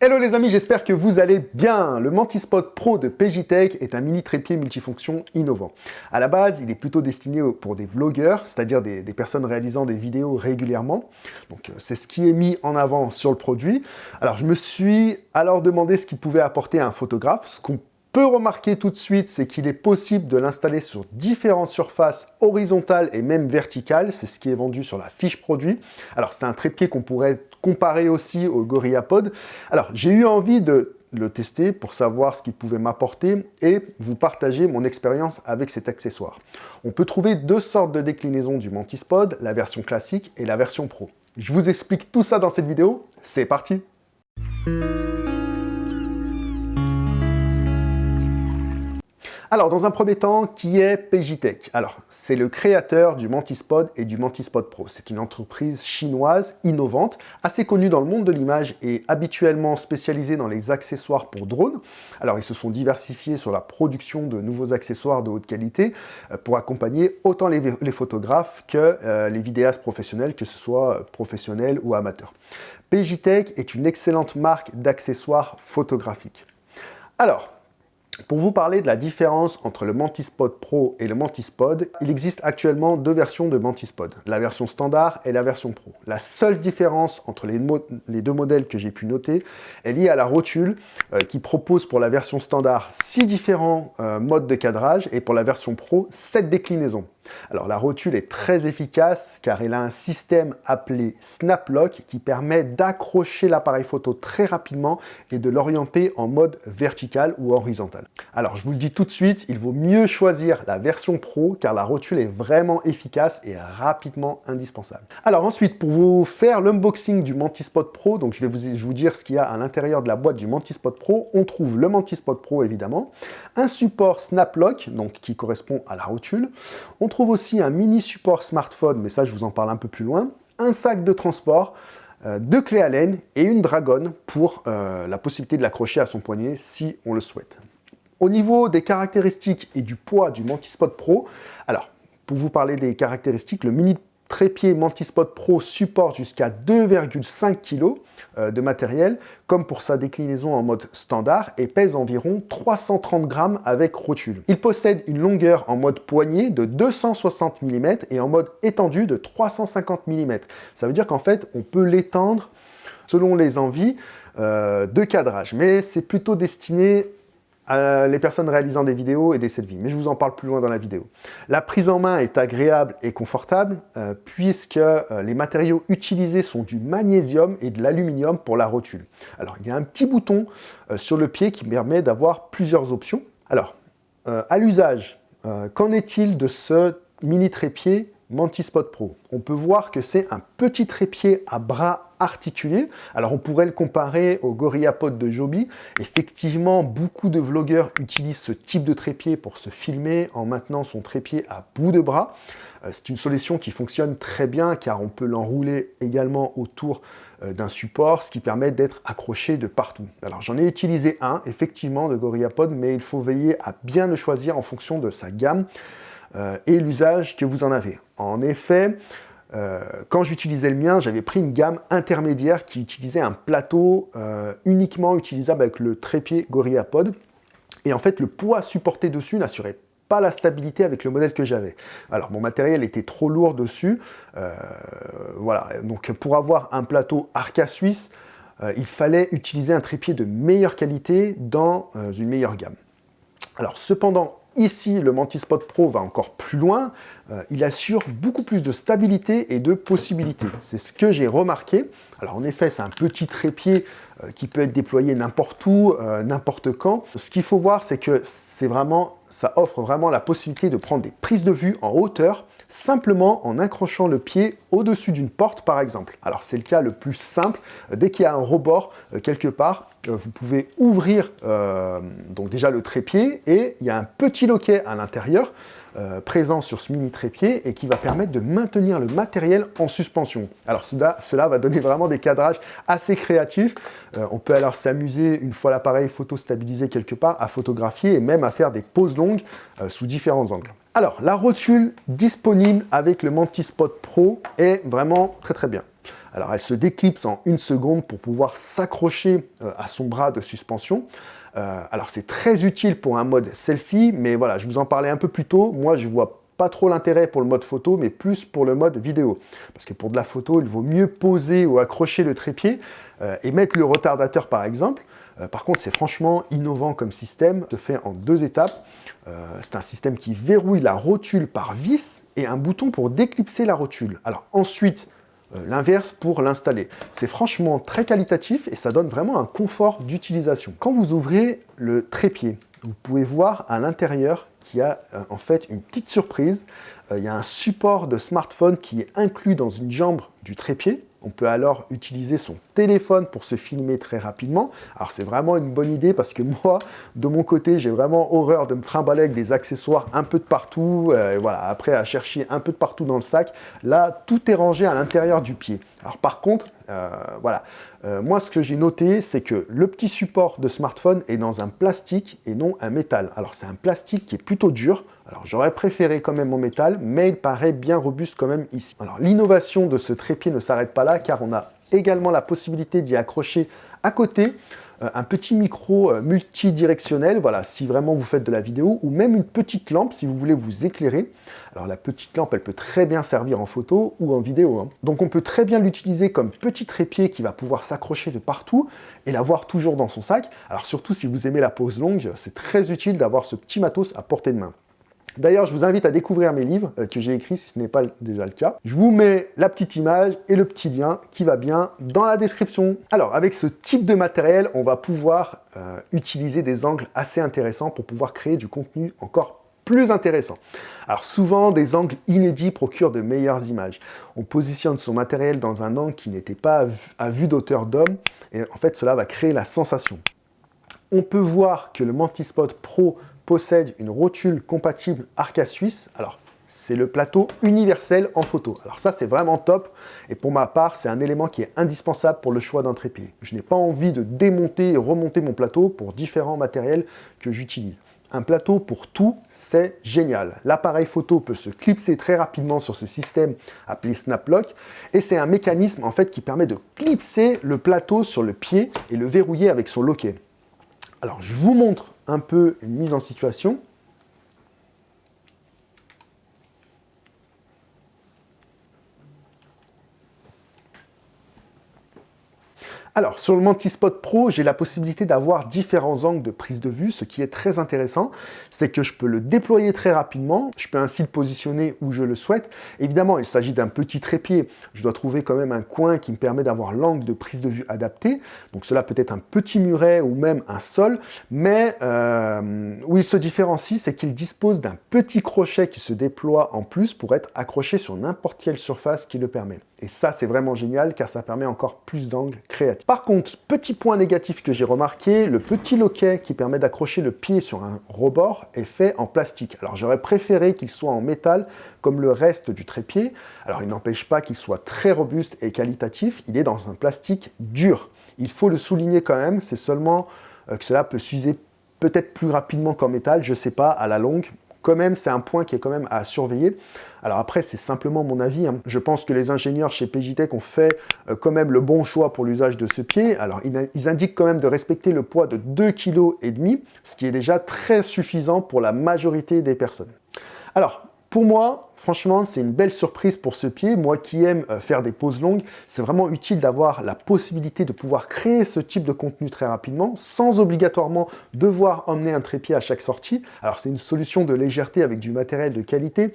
Hello les amis, j'espère que vous allez bien. Le Mantispot Pro de Pegitech est un mini trépied multifonction innovant. À la base, il est plutôt destiné pour des vlogueurs, c'est-à-dire des, personnes réalisant des vidéos régulièrement. Donc euh, c'est ce qui est mis en avant sur le produit. Alors je me suis alors demandé ce qu'il pouvait apporter à un photographe. Ce qu'on peut remarquer tout de suite, c'est qu'il est possible de l'installer sur différentes surfaces horizontales et même verticales. C'est ce qui est vendu sur la fiche produit. Alors c'est un trépied qu'on pourrait comparé aussi au GorillaPod. Alors, j'ai eu envie de le tester pour savoir ce qu'il pouvait m'apporter et vous partager mon expérience avec cet accessoire. On peut trouver deux sortes de déclinaisons du Mantispod, la version classique et la version Pro. Je vous explique tout ça dans cette vidéo, c'est parti Alors, dans un premier temps, qui est Pegitech Alors, c'est le créateur du Mantispod et du Mantispod Pro. C'est une entreprise chinoise innovante, assez connue dans le monde de l'image et habituellement spécialisée dans les accessoires pour drones. Alors, ils se sont diversifiés sur la production de nouveaux accessoires de haute qualité euh, pour accompagner autant les, photographes que euh, les vidéastes professionnels, que ce soit professionnels ou amateurs. Pegitech est une excellente marque d'accessoires photographiques. Alors, pour vous parler de la différence entre le Mantispod Pro et le Mantispod, il existe actuellement deux versions de Mantispod, la version standard et la version Pro. La seule différence entre les, deux modèles que j'ai pu noter est liée à la rotule euh, qui propose pour la version standard six différents euh, modes de cadrage et pour la version Pro, 7 déclinaisons. Alors la rotule est très efficace car elle a un système appelé Snap Lock qui permet d'accrocher l'appareil photo très rapidement et de l'orienter en mode vertical ou horizontal. Alors je vous le dis tout de suite, il vaut mieux choisir la version Pro car la rotule est vraiment efficace et rapidement indispensable. Alors ensuite, pour vous faire l'unboxing du Mantispot Pro, donc je vais vous, dire ce qu'il y a à l'intérieur de la boîte du Mantispot Pro, on trouve le Mantispot Pro évidemment, un support Snap Lock, donc qui correspond à la rotule, aussi un mini support smartphone, mais ça je vous en parle un peu plus loin, un sac de transport, euh, deux clés Allen et une dragonne pour euh, la possibilité de l'accrocher à son poignet si on le souhaite. Au niveau des caractéristiques et du poids du Mantispot Pro, alors pour vous parler des caractéristiques, le mini trépied Mantispot Pro supporte jusqu'à 2,5 kg euh, de matériel, comme pour sa déclinaison en mode standard, et pèse environ 330 grammes avec rotule. Il possède une longueur en mode poignée de 260 mm et en mode étendu de 350 mm. Ça veut dire qu'en fait, on peut l'étendre selon les envies euh, de cadrage, mais c'est plutôt destiné les personnes réalisant des vidéos et des de vie, mais je vous en parle plus loin dans la vidéo. La prise en main est agréable et confortable, euh, puisque euh, les matériaux utilisés sont du magnésium et de l'aluminium pour la rotule. Alors, il y a un petit bouton euh, sur le pied qui permet d'avoir plusieurs options. Alors, à l'usage, qu'en est-il de ce mini trépied Mantispot Pro? On peut voir que c'est un petit trépied à bras articulés. Alors on pourrait le comparer au GorillaPod de Joby. Effectivement, beaucoup de vlogueurs utilisent ce type de trépied pour se filmer en maintenant son trépied à bout de bras. Euh, c'est une solution qui fonctionne très bien car on peut l'enrouler également autour euh, d'un support, ce qui permet d'être accroché de partout. Alors j'en ai utilisé un, effectivement, de GorillaPod, mais il faut veiller à bien le choisir en fonction de sa gamme. Euh, et l'usage que vous en avez. En effet, euh, quand j'utilisais le mien, j'avais pris une gamme intermédiaire qui utilisait un plateau euh, uniquement utilisable avec le trépied GorillaPod. Et en fait, le poids supporté dessus n'assurait pas la stabilité avec le modèle que j'avais. Alors, mon matériel était trop lourd dessus. voilà, donc pour avoir un plateau Arca Suisse, il fallait utiliser un trépied de meilleure qualité dans une meilleure gamme. Alors, cependant, Ici, le Mantispot Pro va encore plus loin. Euh, il assure beaucoup plus de stabilité et de possibilités. C'est ce que j'ai remarqué. Alors en effet, c'est un petit trépied euh, qui peut être déployé n'importe où, euh, n'importe quand. Ce qu'il faut voir, c'est que c'est vraiment, ça offre vraiment la possibilité de prendre des prises de vue en hauteur simplement en accrochant le pied au-dessus d'une porte par exemple. Alors c'est le cas le plus simple, dès qu'il y a un rebord quelque part, vous pouvez ouvrir euh, donc déjà le trépied et il y a un petit loquet à l'intérieur euh, présent sur ce mini trépied et qui va permettre de maintenir le matériel en suspension. Alors cela, va donner vraiment des cadrages assez créatifs. on peut alors s'amuser une fois l'appareil photo stabilisé quelque part à photographier et même à faire des poses longues sous différents angles. Alors la rotule disponible avec le Mantispot Pro est vraiment très très bien. Alors elle se déclipse en une seconde pour pouvoir s'accrocher euh, à son bras de suspension. Euh, alors c'est très utile pour un mode selfie, mais voilà, je vous en parlais un peu plus tôt. Moi, je vois pas trop l'intérêt pour le mode photo, mais plus pour le mode vidéo. Parce que pour de la photo, il vaut mieux poser ou accrocher le trépied euh, et mettre le retardateur par exemple. par contre, c'est franchement innovant comme système. Se fait en deux étapes. c'est un système qui verrouille la rotule par vis et un bouton pour déclipser la rotule. Alors ensuite, l'inverse pour l'installer. C'est franchement très qualitatif et ça donne vraiment un confort d'utilisation. Quand vous ouvrez le trépied, vous pouvez voir à l'intérieur qu'il y a euh, en fait une petite surprise. Euh, il y a un support de smartphone qui est inclus dans une jambe du trépied. On peut alors utiliser son téléphone pour se filmer très rapidement. Alors c'est vraiment une bonne idée parce que moi, de mon côté, j'ai vraiment horreur de me trimballer avec des accessoires un peu de partout. Euh, voilà, après à chercher un peu de partout dans le sac. Là, tout est rangé à l'intérieur du pied. Alors par contre, euh, voilà, euh, moi ce que j'ai noté, c'est que le petit support de smartphone est dans un plastique et non un métal. Alors c'est un plastique qui est plutôt dur. Alors j'aurais préféré quand même en métal, mais il paraît bien robuste quand même ici. Alors l'innovation de ce trépied ne s'arrête pas là, car on a également la possibilité d'y accrocher à côté euh, un petit micro euh, multidirectionnel, voilà, si vraiment vous faites de la vidéo, ou même une petite lampe si vous voulez vous éclairer. Alors la petite lampe, elle peut très bien servir en photo ou en vidéo. Hein. Donc on peut très bien l'utiliser comme petit trépied qui va pouvoir s'accrocher de partout et l'avoir toujours dans son sac. Alors surtout si vous aimez la pose longue, c'est très utile d'avoir ce petit matos à portée de main. D'ailleurs, je vous invite à découvrir mes livres euh, que j'ai écrits si ce n'est pas déjà le cas. Je vous mets la petite image et le petit lien qui va bien dans la description. Alors, avec ce type de matériel, on va pouvoir euh, utiliser des angles assez intéressants pour pouvoir créer du contenu encore plus intéressant. Alors souvent, des angles inédits procurent de meilleures images. On positionne son matériel dans un angle qui n'était pas à vue d'auteur d'homme, et en fait, cela va créer la sensation. On peut voir que le Mantispot Pro possède une rotule compatible Arca Suisse. Alors, c'est le plateau universel en photo. Alors ça, c'est vraiment top. Et pour ma part, c'est un élément qui est indispensable pour le choix d'un trépied. Je n'ai pas envie de démonter et remonter mon plateau pour différents matériels que j'utilise. Un plateau pour tout, c'est génial. L'appareil photo peut se clipser très rapidement sur ce système appelé Snaplock et c'est un mécanisme en fait qui permet de clipser le plateau sur le pied et le verrouiller avec son loquet. Alors je vous montre un peu une mise en situation. Alors, sur le Mantispot Pro, j'ai la possibilité d'avoir différents angles de prise de vue. Ce qui est très intéressant, c'est que je peux le déployer très rapidement. Je peux ainsi le positionner où je le souhaite. Évidemment, il s'agit d'un petit trépied. Je dois trouver quand même un coin qui me permet d'avoir l'angle de prise de vue adapté. Donc cela peut être un petit muret ou même un sol. Mais euh, où il se différencie, c'est qu'il dispose d'un petit crochet qui se déploie en plus pour être accroché sur n'importe quelle surface qui le permet. Et ça, c'est vraiment génial car ça permet encore plus d'angles créatifs. Par contre, petit point négatif que j'ai remarqué, le petit loquet qui permet d'accrocher le pied sur un rebord est fait en plastique. Alors j'aurais préféré qu'il soit en métal comme le reste du trépied. Alors il n'empêche pas qu'il soit très robuste et qualitatif, il est dans un plastique dur. Il faut le souligner quand même, c'est seulement euh, que cela peut s'user peut-être plus rapidement qu'en métal, je ne sais pas, à la longue, quand même, c'est un point qui est quand même à surveiller. Alors après, c'est simplement mon avis. Hein. Je pense que les ingénieurs chez Pegitech ont fait euh, quand même le bon choix pour l'usage de ce pied. Alors, ils, indiquent quand même de respecter le poids de 2,5 kg, ce qui est déjà très suffisant pour la majorité des personnes. Alors, pour moi, franchement, c'est une belle surprise pour ce pied. Moi qui aime euh, faire des pauses longues, c'est vraiment utile d'avoir la possibilité de pouvoir créer ce type de contenu très rapidement, sans obligatoirement devoir emmener un trépied à chaque sortie. Alors c'est une solution de légèreté avec du matériel de qualité.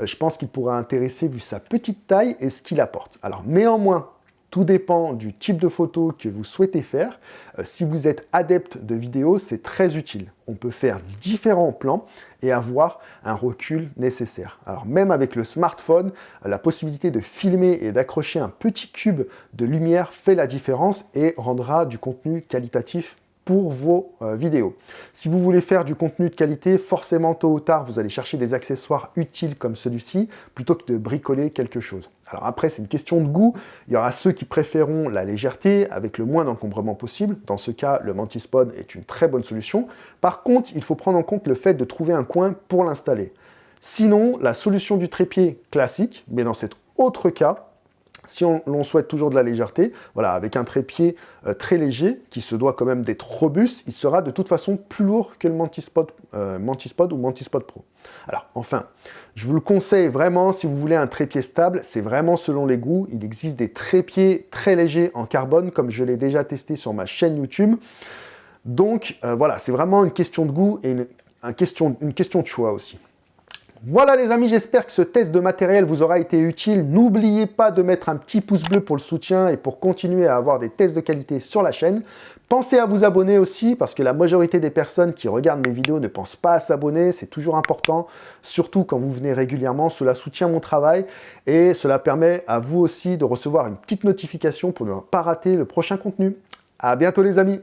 Euh, je pense qu'il pourra intéresser vu sa petite taille et ce qu'il apporte. Alors néanmoins, tout dépend du type de photo que vous souhaitez faire. Euh, si vous êtes adepte de vidéo, c'est très utile. On peut faire différents plans et avoir un recul nécessaire. Alors même avec le smartphone, la possibilité de filmer et d'accrocher un petit cube de lumière fait la différence et rendra du contenu qualitatif pour vos euh, vidéos. Si vous voulez faire du contenu de qualité, forcément tôt ou tard, vous allez chercher des accessoires utiles comme celui-ci, plutôt que de bricoler quelque chose. Alors après, c'est une question de goût. Il y aura ceux qui préféreront la légèreté avec le moins d'encombrement possible. Dans ce cas, le Mantispod est une très bonne solution. Par contre, il faut prendre en compte le fait de trouver un coin pour l'installer. Sinon, la solution du trépied classique, mais dans cet autre cas, Si l'on souhaite toujours de la légèreté, voilà, avec un trépied euh, très léger, qui se doit quand même d'être robuste, il sera de toute façon plus lourd que le euh, Mantispod ou Mantispod Pro. Alors, enfin, je vous le conseille vraiment, si vous voulez un trépied stable, c'est vraiment selon les goûts. Il existe des trépieds très légers en carbone, comme je l'ai déjà testé sur ma chaîne YouTube. Donc, euh, voilà, c'est vraiment une question de goût et une question de choix aussi. Voilà les amis, j'espère que ce test de matériel vous aura été utile. N'oubliez pas de mettre un petit pouce bleu pour le soutien et pour continuer à avoir des tests de qualité sur la chaîne. Pensez à vous abonner aussi parce que la majorité des personnes qui regardent mes vidéos ne pensent pas à s'abonner. C'est toujours important, surtout quand vous venez régulièrement. Cela soutient mon travail et cela permet à vous aussi de recevoir une petite notification pour ne pas rater le prochain contenu. À bientôt les amis